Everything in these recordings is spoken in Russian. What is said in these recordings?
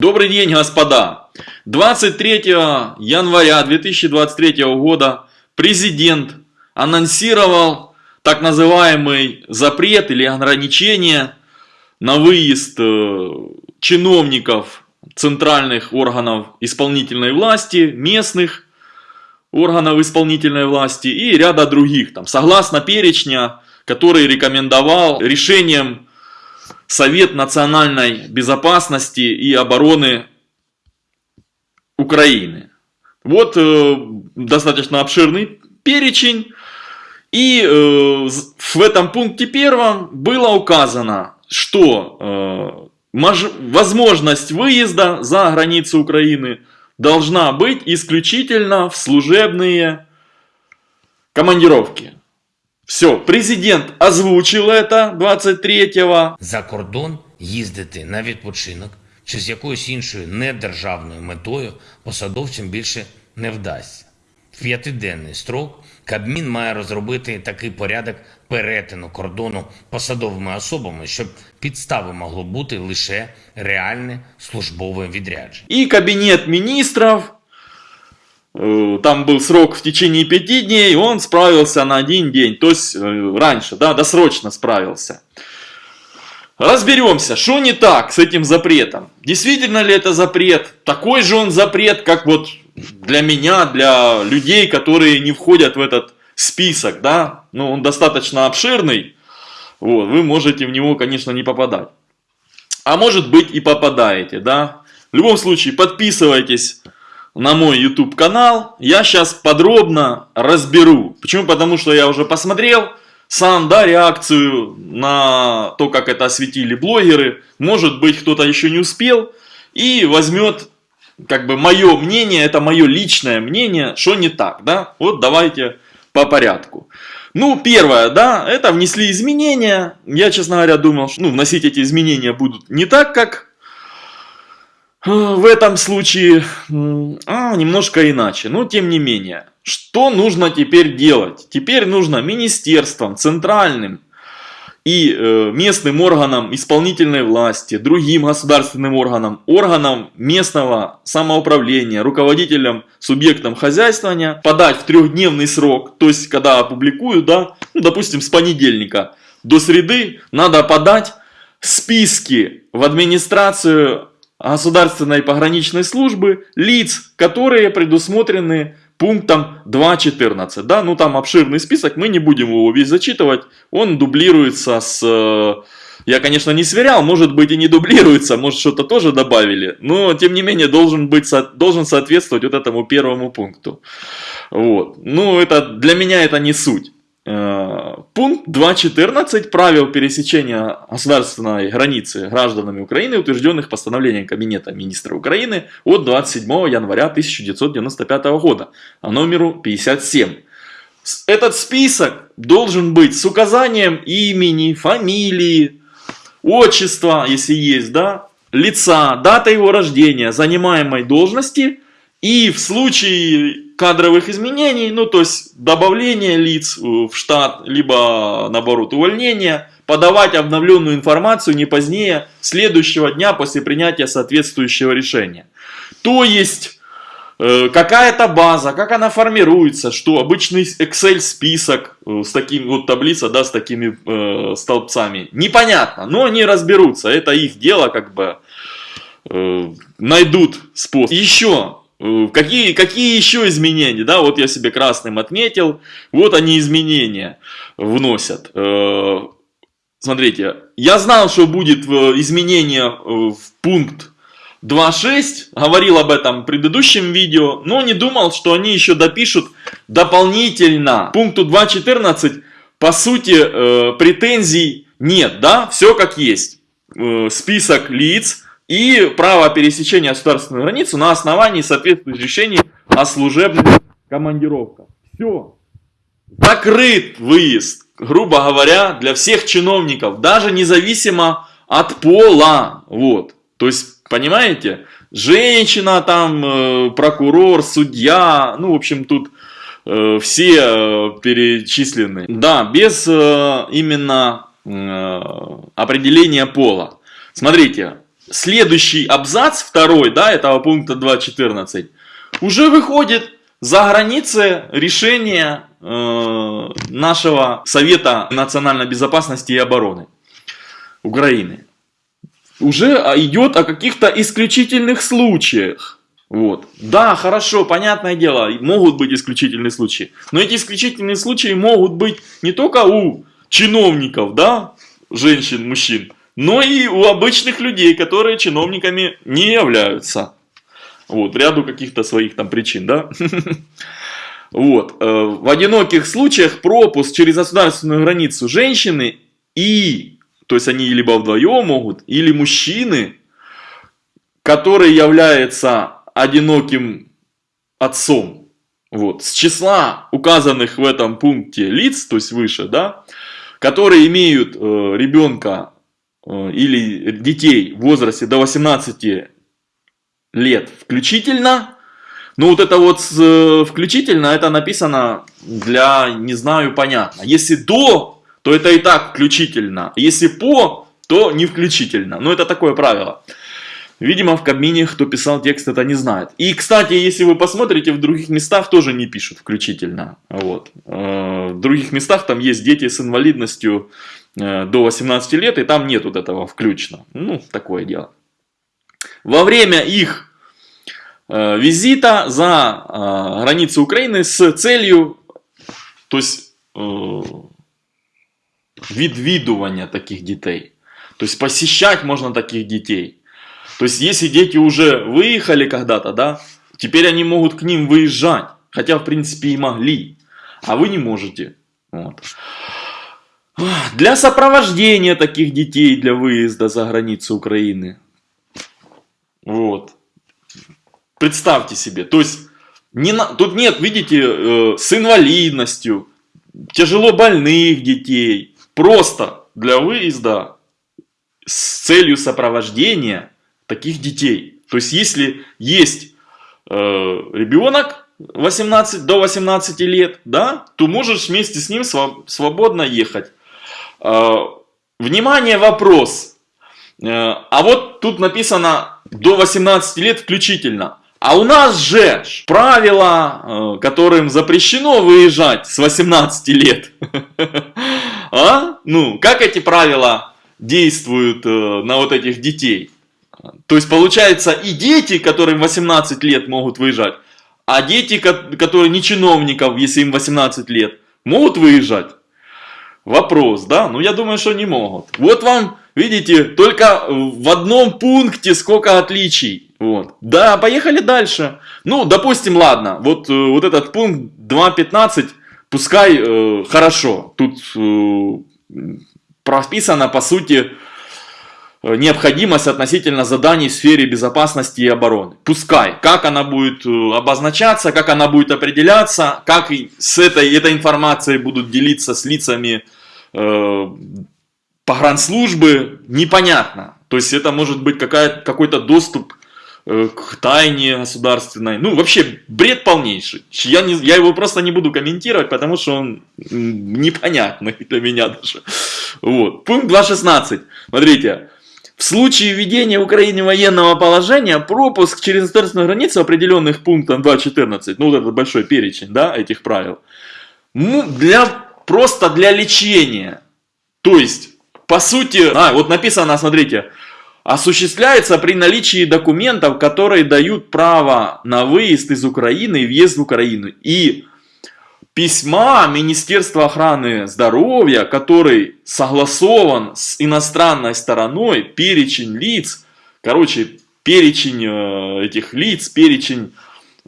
Добрый день, господа! 23 января 2023 года президент анонсировал так называемый запрет или ограничение на выезд э, чиновников центральных органов исполнительной власти, местных органов исполнительной власти и ряда других, там, согласно перечня, который рекомендовал решением Совет национальной безопасности и обороны Украины. Вот э, достаточно обширный перечень. И э, в этом пункте первом было указано, что э, возможность выезда за границу Украины должна быть исключительно в служебные командировки. Все, президент озвучив это 23-го. За кордон їздити на відпочинок чи з якоюсь іншою недержавною метою посадовцям більше не вдасться. В п'ятиденний строк Кабмін має розробити такий порядок перетину кордону посадовими особами, щоб підстави могло бути лише реальне службове відрядження. И кабинет министров Э, там был срок в течение пяти дней, он справился на один день, то есть э, раньше, да, досрочно справился. Разберемся, что не так с этим запретом. Действительно ли это запрет? Такой же он запрет, как вот для меня, для людей, которые не входят в этот список, да. Ну, он достаточно обширный, вот, вы можете в него, конечно, не попадать. А может быть и попадаете, да. В любом случае, подписывайтесь на мой YouTube канал. Я сейчас подробно разберу. Почему? Потому что я уже посмотрел сам, да, реакцию на то, как это осветили блогеры. Может быть, кто-то еще не успел и возьмет, как бы, мое мнение, это мое личное мнение, что не так, да. Вот давайте по порядку. Ну, первое, да, это внесли изменения. Я, честно говоря, думал, что ну, вносить эти изменения будут не так, как в этом случае а, немножко иначе, но тем не менее. Что нужно теперь делать? Теперь нужно министерствам, центральным и э, местным органам исполнительной власти, другим государственным органам, органам местного самоуправления, руководителям, субъектам хозяйствования подать в трехдневный срок, то есть когда опубликуют, да, ну, допустим, с понедельника до среды надо подать списки в администрацию государственной пограничной службы лиц, которые предусмотрены пунктом 2.14. Да, ну там обширный список, мы не будем его весь зачитывать, он дублируется с... Э, я, конечно, не сверял, может быть и не дублируется, может что-то тоже добавили, но тем не менее должен, быть, должен соответствовать вот этому первому пункту. Вот. Ну, это, для меня это не суть. Э, пункт 2.14 правил пересечения государственной границы гражданами Украины, утвержденных постановлением Кабинета министра Украины от 27 января 1995 года, а номеру 57. Этот список должен быть с указанием имени, фамилии, отчества, если есть, да, лица, дата его рождения, занимаемой должности и в случае кадровых изменений, ну то есть добавление лиц э, в штат, либо наоборот увольнение, подавать обновленную информацию не позднее следующего дня после принятия соответствующего решения. То есть э, какая-то база, как она формируется, что обычный Excel список э, с таким вот таблица, да, с такими э, столбцами, непонятно, но они разберутся, это их дело, как бы э, найдут способ. Еще какие, какие еще изменения? Да, вот я себе красным отметил. Вот они изменения вносят. Э, смотрите, я знал, что будет изменение э, в пункт 2.6, говорил об этом в предыдущем видео, но не думал, что они еще допишут дополнительно. Пункту 2.14, по сути, претензий нет, да, все как есть. Список лиц, и право пересечения государственной границы на основании соответствующих решений о служебных командировках. Все. Закрыт выезд, грубо говоря, для всех чиновников, даже независимо от пола. Вот. То есть, понимаете, женщина там, э, прокурор, судья, ну, в общем, тут э, все э, перечислены. Да, без именно определения пола. Смотрите, следующий абзац, второй, да, этого пункта 2.14, уже выходит за границы решения э, нашего Совета национальной безопасности и обороны Украины. Уже идет о каких-то исключительных случаях. Вот. Да, хорошо, понятное дело, могут быть исключительные случаи. Но эти исключительные случаи могут быть не только у чиновников, да, женщин, мужчин, но и у обычных людей, которые чиновниками не являются. Вот, ряду каких-то своих там причин, да. Вот. Э, в одиноких случаях пропуск через государственную границу женщины и, то есть они либо вдвоем могут, или мужчины, который является одиноким отцом, вот, с числа указанных в этом пункте лиц, то есть выше, да, которые имеют э, ребенка или детей в возрасте до 18 лет включительно. Ну вот это вот э, включительно, это написано для, не знаю, понятно. Если до, то это и так включительно. Если по, то не включительно. Ну это такое правило. Видимо, в Кабмине, кто писал текст, это не знает. И, кстати, если вы посмотрите, в других местах тоже не пишут включительно. Вот. Э, в других местах там есть дети с инвалидностью э, до 18 лет, и там нет вот этого включно. Ну, такое дело во время их э, визита за э, границу Украины с целью, то есть э, відвідування таких детей. То есть посещать можно таких детей. То есть если дети уже выехали когда-то, да, теперь они могут к ним выезжать. Хотя в принципе и могли. А вы не можете. Вот. Для сопровождения таких детей для выезда за границу Украины вот. Представьте себе. То есть, не на... тут нет, видите, э, с инвалидностью, тяжело больных детей. Просто для выезда с целью сопровождения таких детей. То есть, если есть э, ребенок 18, до 18 лет, да, то можешь вместе с ним свободно ехать. Э, внимание, вопрос. Э, а вот тут написано до 18 лет включительно. А у нас же правила, э, которым запрещено выезжать с 18 лет. А? Ну, как эти правила действуют на вот этих детей? То есть, получается, и дети, которым 18 лет могут выезжать, а дети, которые не чиновников, если им 18 лет, могут выезжать? Вопрос, да? Ну, я думаю, что не могут. Вот вам Видите, только в одном пункте сколько отличий. Вот. Да, поехали дальше. Ну, допустим, ладно, вот, э, вот этот пункт 2.15, пускай э, хорошо. Тут э, прописано, по сути, э, необходимость относительно заданий в сфере безопасности и обороны. Пускай. Как она будет э, обозначаться, как она будет определяться, как с этой, этой информацией будут делиться с лицами э, погранслужбы непонятно. То есть это может быть какой-то доступ э, к тайне государственной. Ну, вообще, бред полнейший. Я, не, я его просто не буду комментировать, потому что он непонятный для меня даже. Вот. Пункт 2.16. Смотрите. В случае введения Украине военного положения, пропуск через государственную границу определенных пунктом 2.14, ну вот этот большой перечень, да, этих правил, для, просто для лечения. То есть, по сути, а, вот написано, смотрите, осуществляется при наличии документов, которые дают право на выезд из Украины и въезд в Украину. И письма Министерства охраны здоровья, который согласован с иностранной стороной, перечень лиц, короче, перечень э, этих лиц, перечень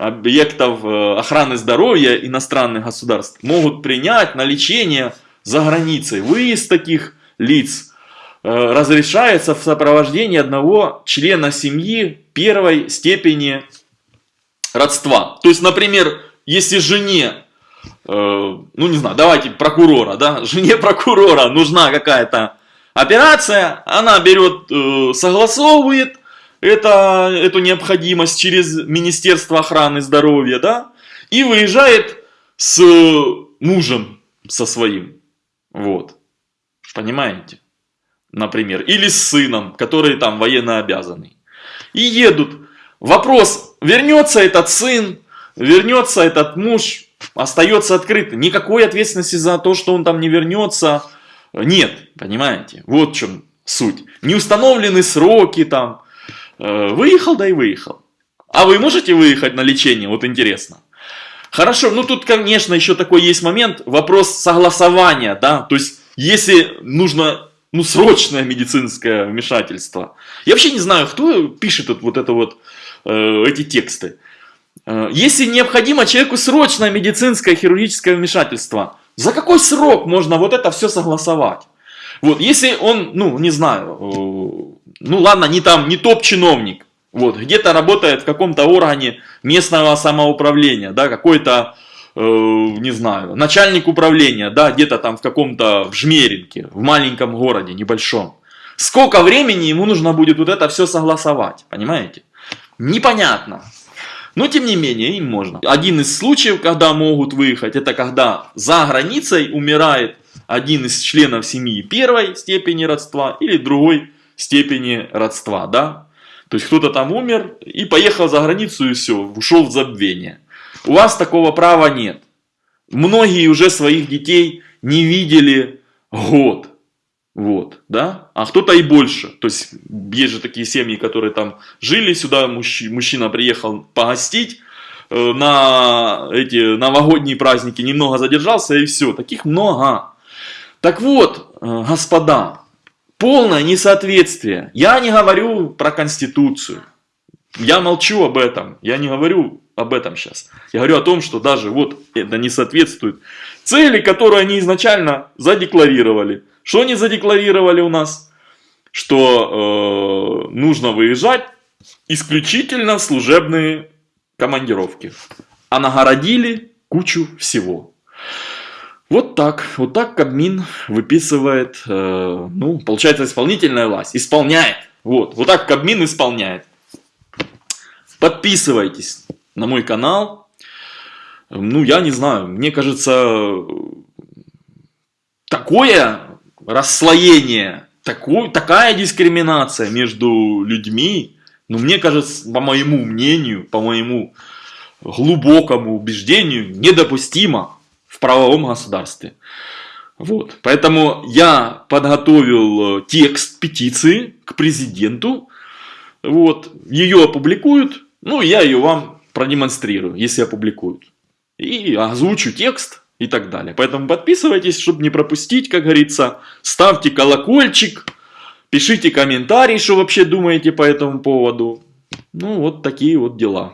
объектов э, охраны здоровья иностранных государств могут принять на лечение за границей. Выезд таких лиц э, разрешается в сопровождении одного члена семьи первой степени родства. То есть, например, если жене, э, ну не знаю, давайте прокурора, да, жене прокурора нужна какая-то операция, она берет, согласовывает это, эту необходимость через Министерство охраны здоровья, да, и выезжает с мужем со своим. Вот. Понимаете? например, или с сыном, который там военно обязанный. И едут. Вопрос, вернется этот сын, вернется этот муж, остается открыто. Никакой ответственности за то, что он там не вернется, нет, понимаете? Вот в чем суть. Не установлены сроки там. Э, Выехал, да и выехал. А вы можете выехать на лечение? Вот интересно. Хорошо, ну тут, конечно, еще такой есть момент, вопрос согласования, да, то есть, если нужно, ну, срочное медицинское вмешательство. Я вообще не знаю, кто пишет вот, это вот, э, эти тексты. Э, если необходимо человеку срочное медицинское хирургическое вмешательство, за какой срок можно вот это все согласовать? Вот, если он, ну, не знаю, э, ну ладно, не там, не топ-чиновник, вот, где-то работает в каком-то органе местного самоуправления, да, какой-то, э, не знаю, начальник управления, да, где-то там в каком-то, в Жмеринке, в маленьком городе, небольшом. Сколько времени ему нужно будет вот это все согласовать, понимаете? Непонятно. Но тем не менее, им можно. Один из случаев, когда могут выехать, это когда за границей умирает один из членов семьи первой степени родства или другой степени родства, да? То есть кто-то там умер и поехал за границу и все, ушел в забвение. У вас такого права нет. Многие уже своих детей не видели год. Вот, да? А кто-то и больше. То есть есть же такие семьи, которые там жили сюда, мужчина, приехал погостить э, на эти новогодние праздники, немного задержался и все. Таких много. Так вот, э, господа, полное несоответствие. Я не говорю про Конституцию. Я молчу об этом. Я не говорю об этом сейчас. Я говорю о том, что даже вот это не соответствует цели, которые они изначально задекларировали. Что они задекларировали у нас? Что э, нужно выезжать исключительно в служебные командировки. А нагородили кучу всего. Вот так, вот так Кабмин выписывает, э, ну, получается, исполнительная власть, исполняет. Вот, вот так Кабмин исполняет. Подписывайтесь на мой канал. Ну, я не знаю, мне кажется, такое расслоение, такой, такая дискриминация между людьми, ну, мне кажется, по моему мнению, по моему глубокому убеждению, недопустимо правовом государстве. Вот. Поэтому я подготовил э, текст петиции к президенту. Вот. Ее опубликуют. Ну, я ее вам продемонстрирую, если опубликуют. И озвучу текст и так далее. Поэтому подписывайтесь, чтобы не пропустить, как говорится. Ставьте колокольчик. Пишите комментарии, что вообще думаете по этому поводу. Ну, вот такие вот дела.